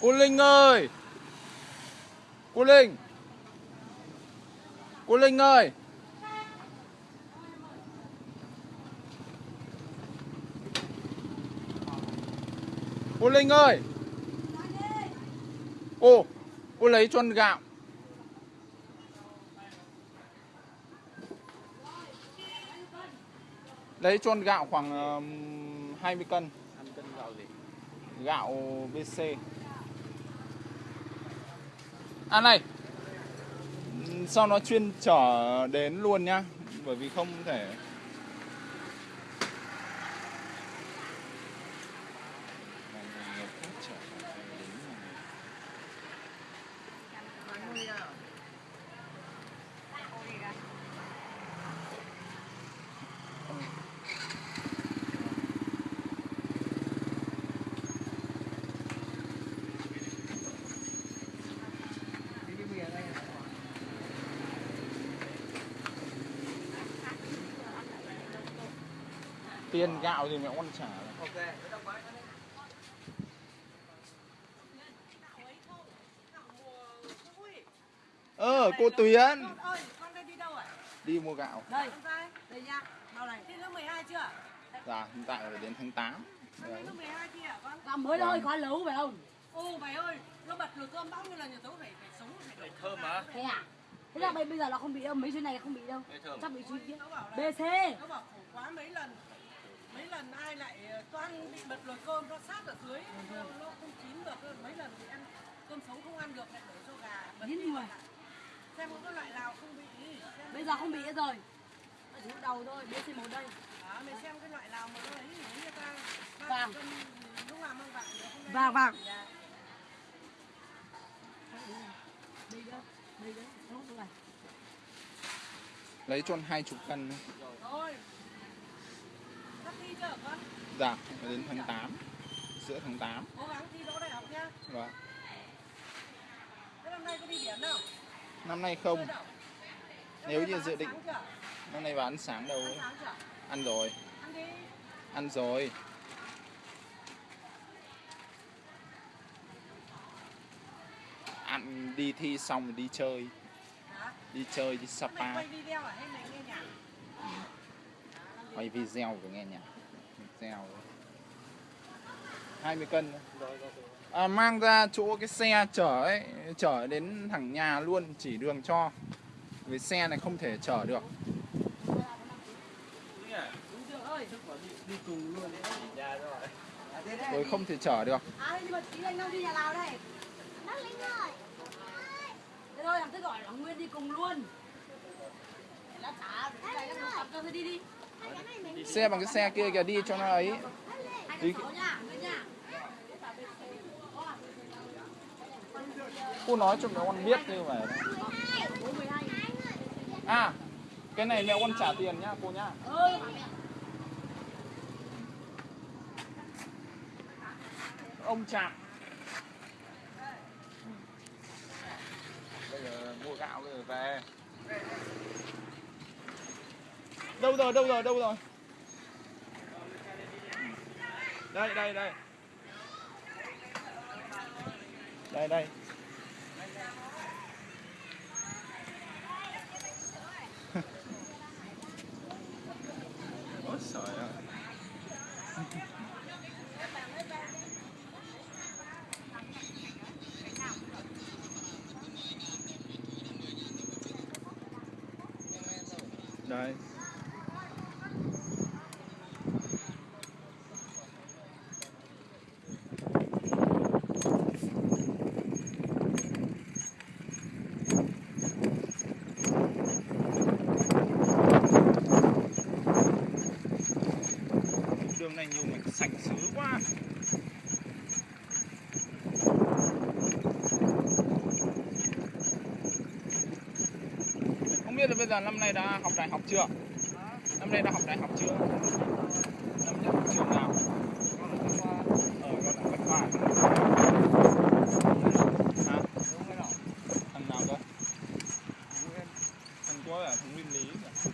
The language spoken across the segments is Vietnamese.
Cô Linh ơi! Cô Linh! Cô Linh ơi! Cô Linh ơi! Cô Cô lấy cho ăn gạo. Lấy cho ăn gạo khoảng um, 20 cân. 20 cân gạo gì? Gạo BC À này Sao nó chuyên chở đến luôn nhá? Bởi vì không thể Tiền gạo thì mẹ con trả Ok. Ờ cô Tuyến Con con đi đâu ạ? Đi mua gạo Đây. Con trai, đây nha. Bao này. Thi lớp 12 chưa? Dạ hiện tại là đến tháng 8 Con lên lớp 12 chưa ạ con? Làm mới thôi, khó lấu phải không? Ô mày ơi, nó bật lửa cơm bao nhiêu lần nhà tớ phải phải sống phải đổ Thơm mà. Thế à? Thế là bây bây giờ nó không bị đâu, mấy chuyến này không bị đâu. Chắc bị chuyến kia. BC. nó bảo khổ quá mấy lần mấy lần ai lại ờ, toan bị bật lửa cơm nó sát ở dưới nó, nó không chín được mấy lần thì ăn cơm sống không ăn được lại đổ cho gà bật Chín đi người. xem có cái loại nào không bị xem Bây giờ không bị rồi. Chỉ đầu thôi, BC một đây. đó, mày xem cái loại nào mà nó ấy như ta Vàng. cân lúc nào mang vàng Vàng, vàng. Dạ. Đây nữa, đây này. Lấy cho 20 cân Rồi. Thi chưa hả con? Dạ đến tháng 8 Giữa tháng 8 Cố gắng thi đỗ đại học nha. Vâng Thế năm nay có đi biển đâu? Năm nay không Nếu như dự định? Năm nay vào ăn sáng đâu Ăn ấy. Ăn rồi Ăn đi. Ăn rồi Ăn đi thi xong đi chơi? Đi chơi đi Mày Sapa quay video à hay mày nghe nhạc? Quay video của nghe nhạc Video. 20 cân à, Mang ra chỗ cái xe chở ấy Chở đến thẳng nhà luôn Chỉ đường cho. Vì xe này không thể chở được. Đi rồi. Không thể chở được. Rồi làm mà Thế gọi là Nguyên đi cùng luôn. Lát trả, để này nó tập cho thôi đi đi. Xe bằng cái xe kia kìa, đi cho nó ấy. Đi. Cô nói cho mẹ con biết như vậy À Cái này mẹ con trả tiền nhá cô nhá. Ông chạm Bây giờ mua gạo bây giờ về. Đâu rồi đâu rồi đâu rồi? Đây đây đây. Đây đây. Ôi trời ơi. Đây đường này nhiều mạch sạch sứ quá. Không biết là bây giờ năm nay đã học đại học chưa? Năm nay đã học đại học chưa? Năm nay học trường nào ở con là bách khoa hả thằng nào cơ thằng có là thằng nguyên lý kìa.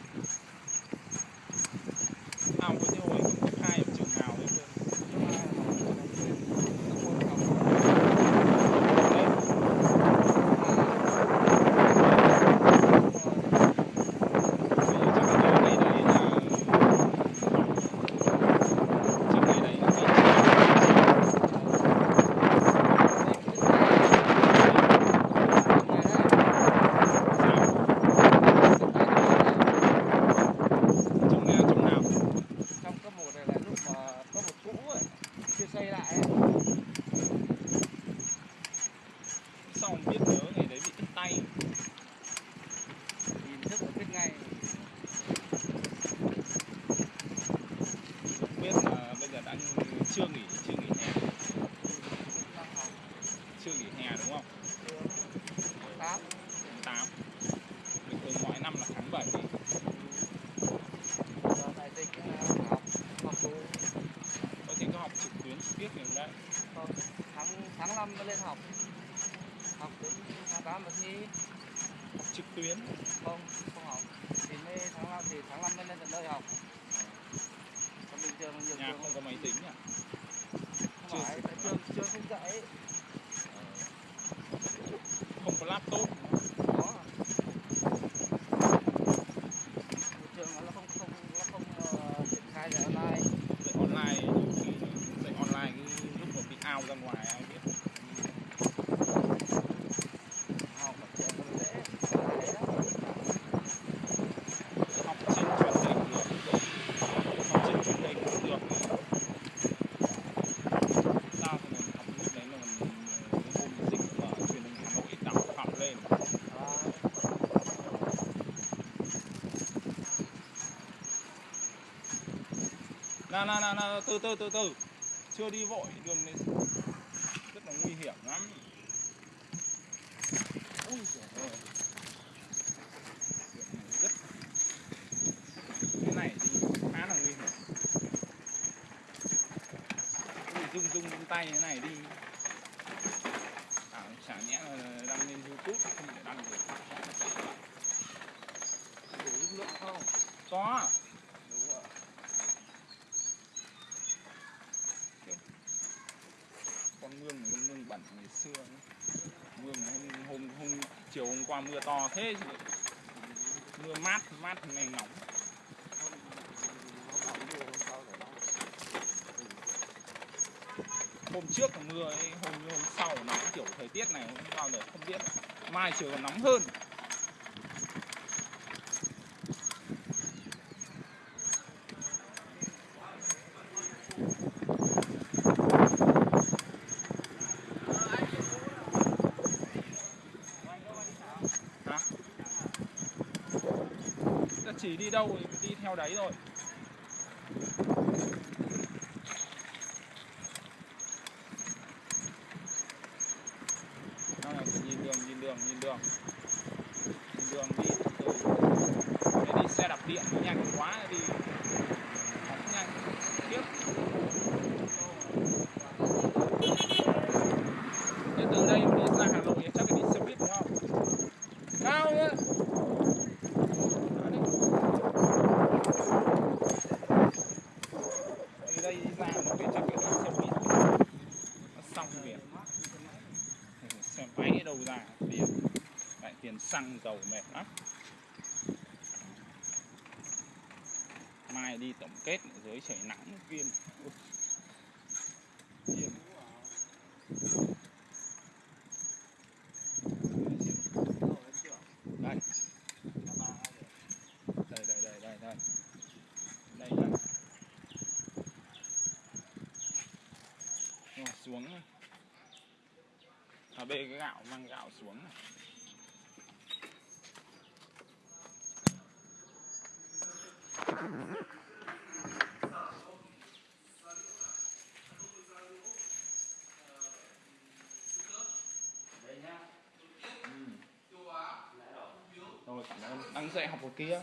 à có như hồi cấp hai ở trường nào đấy cơ tám mà thi học trực tuyến. Không không học. Thì mới tháng năm thì tháng năm mới lên tận nơi học. Còn bình thường nhiều nhà trường không có máy tính à? Không phải trường trường không dạy không có laptop có nhiều trường nó không không nó không ờ, triển khai dạy online dạy online nhiều khi dạy online cái lúc mà bị out ra ngoài ai biết học ở trường nó dễ dễ lắm học trên truyền hình được học trên truyền hình cũng được sao thì mình học lúc đấy là mình hôm dịch ở truyền hình Hà Nội đọc học lên à, nè nè nè nè từ từ từ từ. Chưa đi vội đường này rất là nguy hiểm lắm. Ui giời ơi. Đường này rất cái này thì khá là nguy hiểm. Ui rung rung rung tay thế này đi. À, chả nhẽ là đăng lên youtube không thể đăng được. Đủ giúp nước không? Có à? Con mương này con mương bẩn ngày xưa mương hôm, hôm hôm chiều hôm qua mưa to thế chứ. Mưa mát mát hôm nay nóng. Hôm trước là mưa ấy, hôm hôm sau nóng kiểu thời tiết này không bao giờ không biết. Mai chiều còn nóng hơn. Chỉ đi đâu thì đi theo đấy thôi Đó là nhìn đường nhìn đường nhìn đường nhìn đường đi từ từ Để đi xe đạp điện nhanh quá đi phóng nhanh tiếp Thế từ đây đi ra Hà Nội chắc phải đi xe buýt đúng không cao nhá Đó đi. từ đây đi ra Hà Nội chắc phải đi xe buýt nó xong việc xem ra tiền lại tiền xăng dầu mệt lắm mai đi tổng kết dưới trời nắng viên Ui. Bê cái gạo mang gạo xuống này. rồi cảm ơn đang dạy học ở kia